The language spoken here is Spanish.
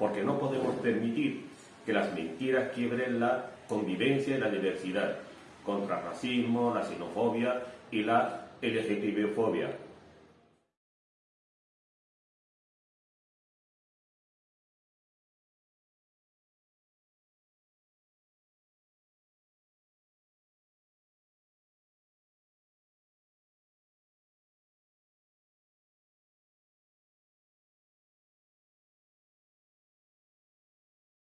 porque no podemos permitir que las mentiras quiebren la convivencia y la diversidad contra el racismo, la xenofobia y la LGTB-fobia